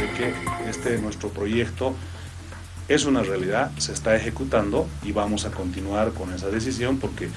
de que este nuestro proyecto es una realidad, se está ejecutando y vamos a continuar con esa decisión porque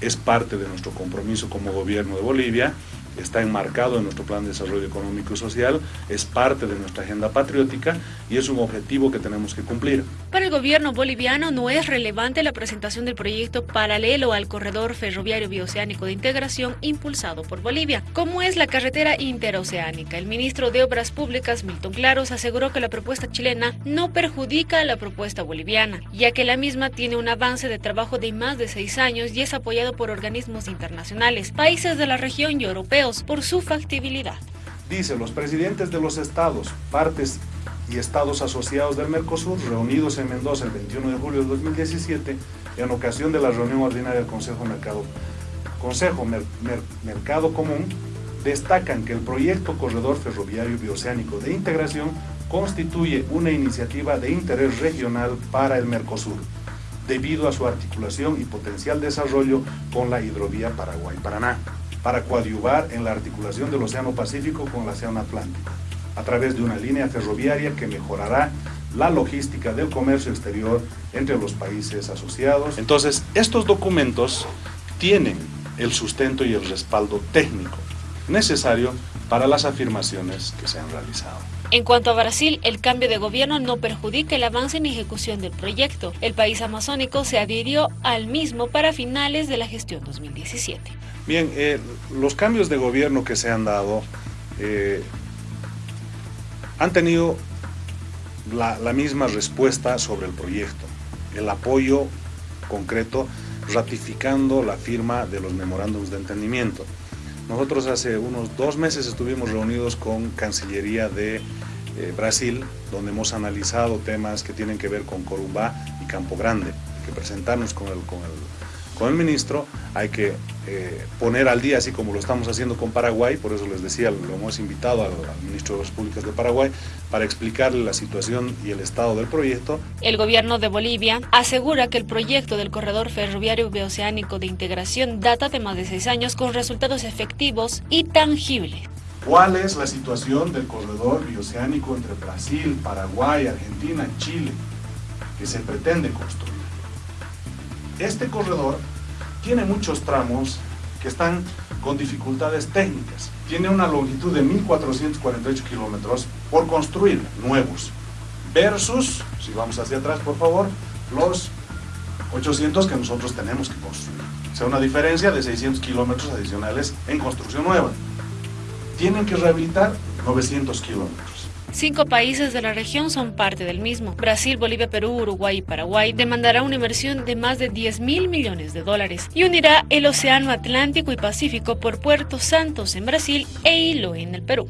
es parte de nuestro compromiso como gobierno de Bolivia está enmarcado en nuestro Plan de Desarrollo Económico y Social, es parte de nuestra agenda patriótica y es un objetivo que tenemos que cumplir. Para el gobierno boliviano no es relevante la presentación del proyecto paralelo al corredor ferroviario bioceánico de integración impulsado por Bolivia, como es la carretera interoceánica. El ministro de Obras Públicas, Milton Claros, aseguró que la propuesta chilena no perjudica a la propuesta boliviana, ya que la misma tiene un avance de trabajo de más de seis años y es apoyado por organismos internacionales, países de la región y europeos por su factibilidad. Dice, los presidentes de los estados, partes y estados asociados del Mercosur, reunidos en Mendoza el 21 de julio de 2017, en ocasión de la reunión ordinaria del Consejo Mercado, Mercado Común, destacan que el proyecto Corredor Ferroviario Bioceánico de Integración constituye una iniciativa de interés regional para el Mercosur, debido a su articulación y potencial desarrollo con la hidrovía Paraguay-Paraná para coadyuvar en la articulación del Océano Pacífico con el Océano Atlántico, a través de una línea ferroviaria que mejorará la logística del comercio exterior entre los países asociados. Entonces, estos documentos tienen el sustento y el respaldo técnico necesario para las afirmaciones que se han realizado. En cuanto a Brasil, el cambio de gobierno no perjudica el avance en ejecución del proyecto. El país amazónico se adhirió al mismo para finales de la gestión 2017. Bien, eh, los cambios de gobierno que se han dado eh, han tenido la, la misma respuesta sobre el proyecto, el apoyo concreto ratificando la firma de los memorándums de entendimiento. Nosotros hace unos dos meses estuvimos reunidos con Cancillería de eh, Brasil, donde hemos analizado temas que tienen que ver con Corumbá y Campo Grande, que presentarnos con el, con el con el ministro, hay que eh, poner al día, así como lo estamos haciendo con Paraguay, por eso les decía, lo hemos invitado al, ministro de las Públicas de Paraguay para explicarle la situación y el estado del proyecto. El gobierno de Bolivia asegura que el proyecto del corredor ferroviario bioceánico de integración data de más de seis años con resultados efectivos y tangibles. ¿Cuál es la situación del corredor bioceánico entre Brasil, Paraguay, Argentina, Chile, que se pretende construir? Este corredor tiene muchos tramos que están con dificultades técnicas. Tiene una longitud de 1.448 kilómetros por construir nuevos, versus, si vamos hacia atrás por favor, los 800 que nosotros tenemos que construir. O sea, una diferencia de 600 kilómetros adicionales en construcción nueva. Tienen que rehabilitar 900 kilómetros. Cinco países de la región son parte del mismo. Brasil, Bolivia, Perú, Uruguay y Paraguay demandará una inversión de más de 10 mil millones de dólares y unirá el Océano Atlántico y Pacífico por Puerto Santos en Brasil e Hilo en el Perú.